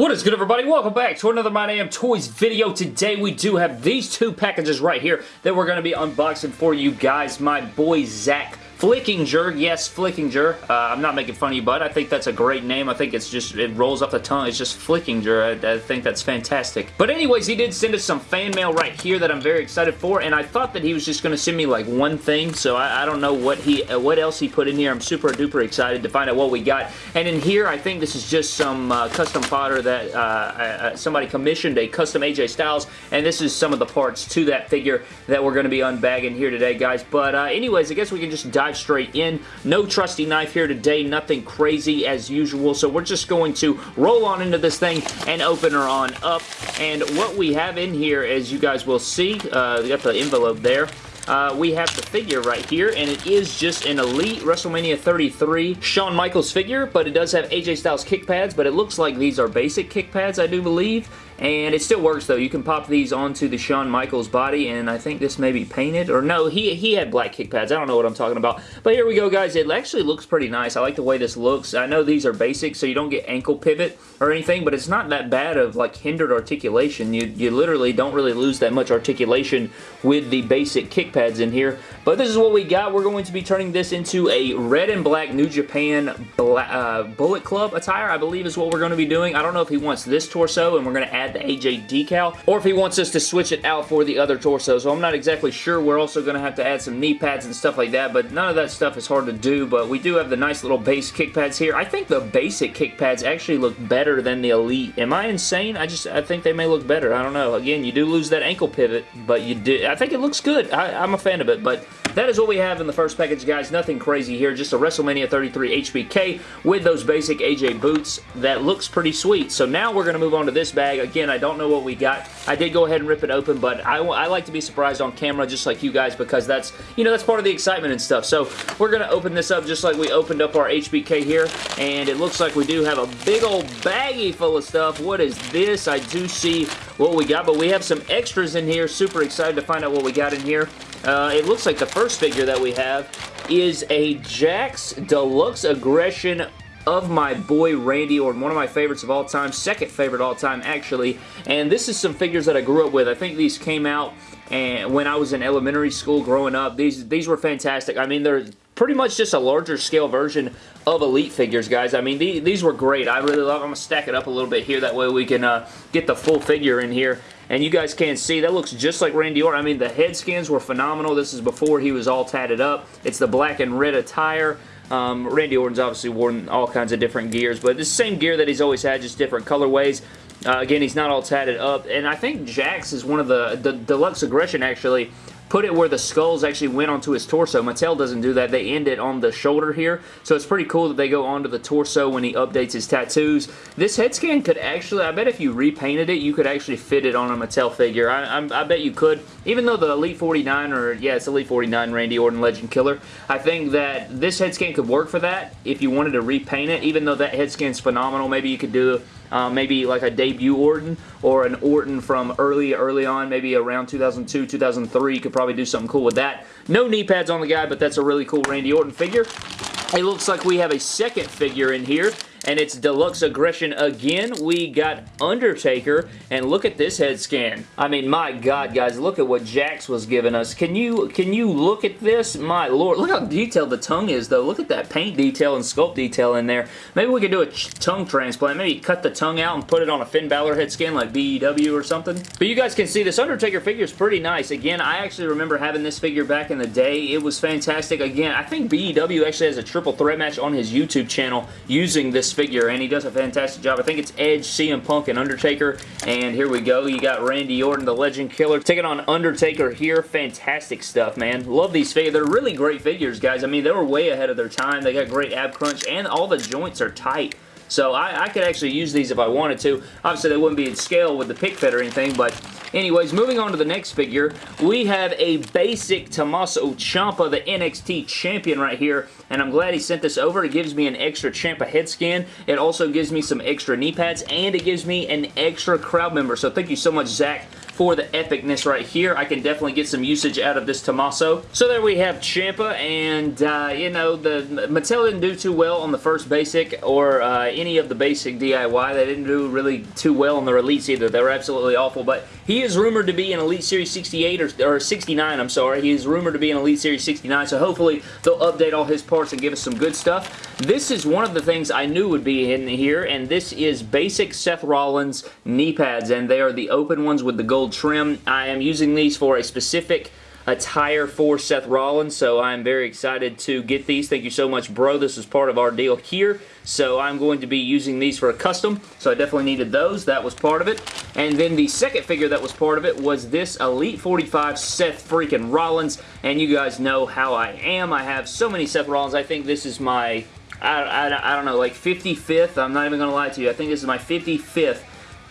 What is good everybody? Welcome back to another My Damn Toys video. Today we do have these two packages right here that we're going to be unboxing for you guys. My boy Zach Flickinger, yes, Flickinger. Uh, I'm not making fun of you, bud. I think that's a great name. I think it's just, it rolls off the tongue. It's just Flickinger. I, I, think that's fantastic. But anyways, he did send us some fan mail right here that I'm very excited for, and I thought that he was just going to send me like one thing, so I, I don't know what he, uh, what else he put in here. I'm super duper excited to find out what we got. And in here, I think this is just some uh, custom fodder that uh, uh somebody commissioned, a custom AJ Styles, and this is some of the parts to that figure that we're going to be unbagging here today, guys. But uh, anyways, I guess we can just dive straight in. No trusty knife here today, nothing crazy as usual, so we're just going to roll on into this thing and open her on up. And what we have in here, as you guys will see, uh, we got the envelope there, uh, we have the figure right here, and it is just an Elite WrestleMania 33 Shawn Michaels figure, but it does have AJ Styles kick pads, but it looks like these are basic kick pads, I do believe. And it still works though. You can pop these onto the Shawn Michaels body and I think this may be painted. Or no, he, he had black kick pads. I don't know what I'm talking about. But here we go guys. It actually looks pretty nice. I like the way this looks. I know these are basic so you don't get ankle pivot or anything. But it's not that bad of like hindered articulation. You, you literally don't really lose that much articulation with the basic kick pads in here. But this is what we got. We're going to be turning this into a red and black New Japan Black, uh, Bullet Club attire. I believe is what we're going to be doing. I don't know if he wants this torso and we're going to add the AJ decal, or if he wants us to switch it out for the other torso. So I'm not exactly sure. We're also going to have to add some knee pads and stuff like that, but none of that stuff is hard to do, but we do have the nice little base kick pads here. I think the basic kick pads actually look better than the Elite. Am I insane? I just, I think they may look better. I don't know. Again, you do lose that ankle pivot, but you do, I think it looks good. I, I'm a fan of it, but that is what we have in the first package, guys. Nothing crazy here. Just a WrestleMania 33 HBK with those basic AJ boots. That looks pretty sweet. So now we're going to move on to this bag. Again, I don't know what we got. I did go ahead and rip it open, but I, I like to be surprised on camera just like you guys because that's, you know, that's part of the excitement and stuff. So we're going to open this up just like we opened up our HBK here. And it looks like we do have a big old baggie full of stuff. What is this? I do see what we got, but we have some extras in here. Super excited to find out what we got in here. Uh, it looks like the first figure that we have is a Jakks Deluxe Aggression of my boy Randy Orton, one of my favorites of all time, second favorite all time actually, and this is some figures that I grew up with. I think these came out and when I was in elementary school growing up. These these were fantastic. I mean, they're pretty much just a larger scale version of Elite figures, guys. I mean, these, these were great. I really love them. I'm going to stack it up a little bit here. That way we can uh, get the full figure in here. And you guys can see, that looks just like Randy Orton. I mean, the head skins were phenomenal. This is before he was all tatted up. It's the black and red attire. Um, Randy Orton's obviously worn all kinds of different gears, but the same gear that he's always had, just different colorways. Uh, again, he's not all tatted up, and I think Jakks is one of the, the Deluxe Aggression actually put it where the skulls actually went onto his torso. Mattel doesn't do that. They end it on the shoulder here. So it's pretty cool that they go onto the torso when he updates his tattoos. This head scan could actually, I bet if you repainted it, you could actually fit it on a Mattel figure. I, I, I bet you could. Even though the Elite 49, or yeah, it's Elite 49 Randy Orton Legend Killer, I think that this head scan could work for that if you wanted to repaint it. Even though that head scan's phenomenal, maybe you could do uh, maybe like a debut Orton or an Orton from early, early on, maybe around 2002, 2003. You could probably do something cool with that. No knee pads on the guy, but that's a really cool Randy Orton figure. It looks like we have a second figure in here and it's Deluxe Aggression again. We got Undertaker, and look at this head scan. I mean, my God, guys, look at what Jakks was giving us. Can you can you look at this? My Lord, look how detailed the tongue is, though. Look at that paint detail and sculpt detail in there. Maybe we could do a tongue transplant. Maybe cut the tongue out and put it on a Finn Balor head scan like BEW or something. But you guys can see this Undertaker figure is pretty nice. Again, I actually remember having this figure back in the day. It was fantastic. Again, I think BEW actually has a triple threat match on his YouTube channel using this figure, and he does a fantastic job. I think it's Edge, CM Punk, and Undertaker, and here we go. You got Randy Orton, the Legend Killer, taking on Undertaker here. Fantastic stuff, man. Love these figures. They're really great figures, guys. I mean, they were way ahead of their time. They got great ab crunch, and all the joints are tight. So I, I, could actually use these if I wanted to. Obviously, they wouldn't be in scale with the pick fit or anything, but anyways, moving on to the next figure, we have a basic Tommaso Ciampa, the NXT champion right here, and I'm glad he sent this over. It gives me an extra Ciampa head scan. It also gives me some extra knee pads, and it gives me an extra crowd member. So thank you so much, Zach, for the epicness right here. I can definitely get some usage out of this Tommaso. So there we have Ciampa, and, uh, you know, the Mattel didn't do too well on the first basic or uh, any of the basic DIY. They didn't do really too well on the Elites either. They were absolutely awful, but he is rumored to be an Elite Series 68 or, or 69, I'm sorry. He is rumored to be an Elite Series 69, so hopefully they'll update all his parts and give us some good stuff. This is one of the things I knew would be in here, and this is basic Seth Rollins knee pads, and they are the open ones with the gold trim. I am using these for a specific attire for Seth Rollins, so I'm very excited to get these. Thank you so much, bro. This is part of our deal here, so I'm going to be using these for a custom, so I definitely needed those. That was part of it. And then the second figure that was part of it was this Elite 45 Seth freaking Rollins, and you guys know how I am. I have so many Seth Rollins. I think this is my, I, I, I don't know, like 55th. I'm not even going to lie to you. I think this is my 55th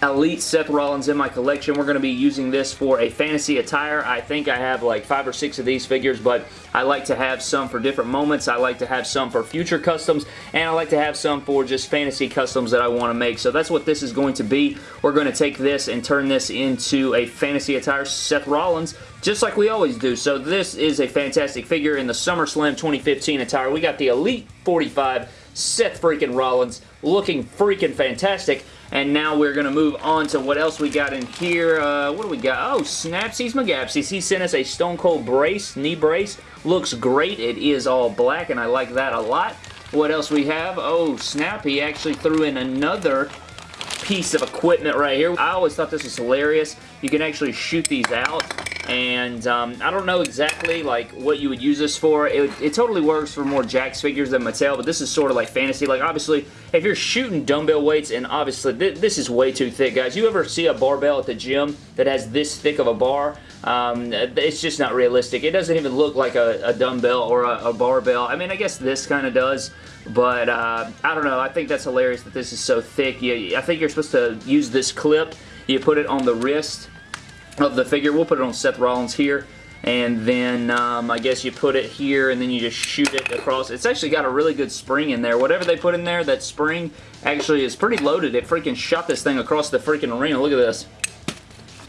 Elite Seth Rollins in my collection. We're going to be using this for a fantasy attire. I think I have like five or six of these figures, but I like to have some for different moments. I like to have some for future customs, and I like to have some for just fantasy customs that I want to make. So that's what this is going to be. We're going to take this and turn this into a fantasy attire Seth Rollins just like we always do. So this is a fantastic figure in the SummerSlam 2015 attire. We got the Elite 45 Seth freaking Rollins looking freaking fantastic. And now we're going to move on to what else we got in here. Uh, what do we got? Oh, Snapsies McGapsies. He sent us a Stone Cold brace, knee brace. Looks great. It is all black, and I like that a lot. What else we have? Oh, snap. He actually threw in another piece of equipment right here. I always thought this was hilarious. You can actually shoot these out and um, I don't know exactly like what you would use this for. It, it, totally works for more Jakks figures than Mattel, but this is sort of like fantasy. Like obviously, if you're shooting dumbbell weights, and obviously th this is way too thick, guys. You ever see a barbell at the gym that has this thick of a bar? Um, it's just not realistic. It doesn't even look like a, a dumbbell or a, a, barbell. I mean, I guess this kind of does, but uh, I don't know. I think that's hilarious that this is so thick. You, I think you're supposed to use this clip. You put it on the wrist of the figure. We'll put it on Seth Rollins here. And then um, I guess you put it here and then you just shoot it across. It's actually got a really good spring in there. Whatever they put in there, that spring actually is pretty loaded. It freaking shot this thing across the freaking arena. Look at this.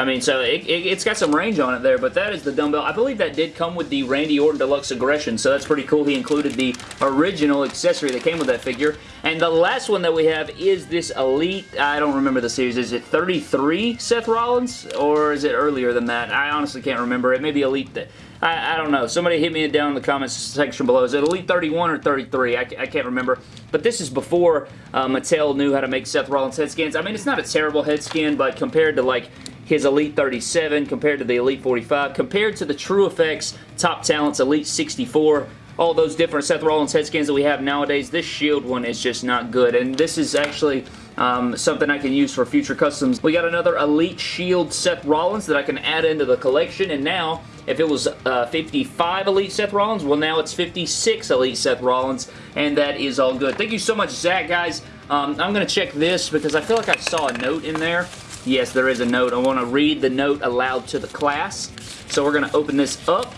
I mean, so it, it, has got some range on it there, but that is the dumbbell. I believe that did come with the Randy Orton Deluxe Aggression, so that's pretty cool. He included the original accessory that came with that figure. And the last one that we have is this Elite, I don't remember the series. Is it 33 Seth Rollins, or is it earlier than that? I honestly can't remember. It may be Elite... I, I, don't know. Somebody hit me down in the comments section below. Is it Elite 31 or 33? I, I can't remember. But this is before uh, Mattel knew how to make Seth Rollins head skins. I mean, it's not a terrible head skin, but compared to like his Elite 37 compared to the Elite 45, compared to the True Effects Top Talents Elite 64, all those different Seth Rollins head skins that we have nowadays, this Shield one is just not good. And this is actually um, something I can use for future customs. We got another Elite Shield Seth Rollins that I can add into the collection. And now, if it was uh, 55 Elite Seth Rollins, well now it's 56 Elite Seth Rollins. And that is all good. Thank you so much, Zach, guys. Um, I'm going to check this because I feel like I saw a note in there. Yes, there is a note. I want to read the note aloud to the class. So we're going to open this up.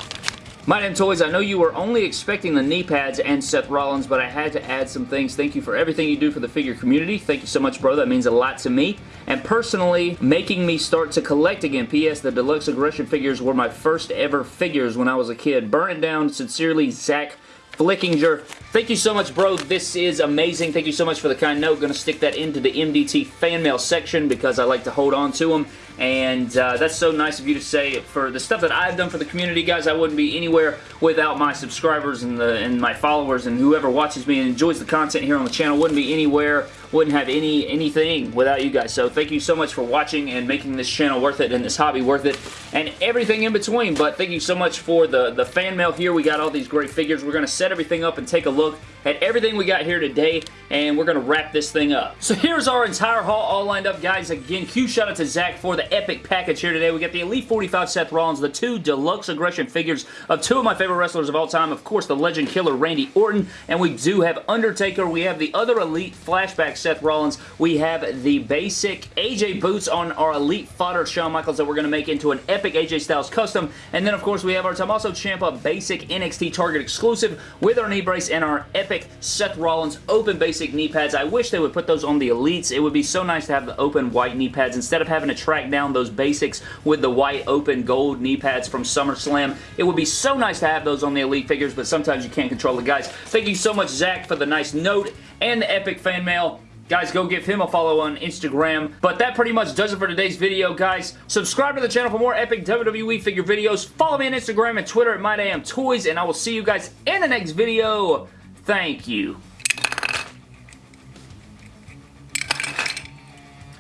My name Toys, I know you were only expecting the knee pads and Seth Rollins, but I had to add some things. Thank you for everything you do for the figure community. Thank you so much, bro. That means a lot to me. And personally, making me start to collect again. P.S. The Deluxe Aggression figures were my first ever figures when I was a kid. Burn it down. Sincerely, Zach Flickinger. Thank you so much, bro. This is amazing. Thank you so much for the kind note. Going to stick that into the MDT fan mail section because I like to hold on to them. And uh, that's so nice of you to say. For the stuff that I've done for the community, guys, I wouldn't be anywhere without my subscribers and, the, and my followers and whoever watches me and enjoys the content here on the channel. Wouldn't be anywhere wouldn't have any anything without you guys. So thank you so much for watching and making this channel worth it and this hobby worth it and everything in between. But thank you so much for the, the fan mail here. We got all these great figures. We're going to set everything up and take a look at everything we got here today and we're going to wrap this thing up. So here's our entire haul all lined up, guys. Again, huge shout out to Zach for the epic package here today. We got the Elite 45 Seth Rollins, the two deluxe aggression figures of two of my favorite wrestlers of all time. Of course, the legend killer Randy Orton, and we do have Undertaker. We have the other Elite flashback Seth Rollins. We have the basic AJ boots on our Elite fodder Shawn Michaels that we're going to make into an epic AJ Styles custom. And then, of course, we have our Tommaso Ciampa basic NXT Target exclusive with our knee brace and our epic Seth Rollins open basic knee pads. I wish they would put those on the Elites. It would be so nice to have the open white knee pads instead of having to track down those basics with the white open gold knee pads from SummerSlam. It would be so nice to have those on the Elite figures, but sometimes you can't control the guys. Thank you so much, Zach, for the nice note and the epic fan mail. Guys, go give him a follow on Instagram. But that pretty much does it for today's video, guys. Subscribe to the channel for more epic WWE figure videos. Follow me on Instagram and Twitter at MyDamnToys, and I will see you guys in the next video. Thank you.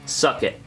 Suck it.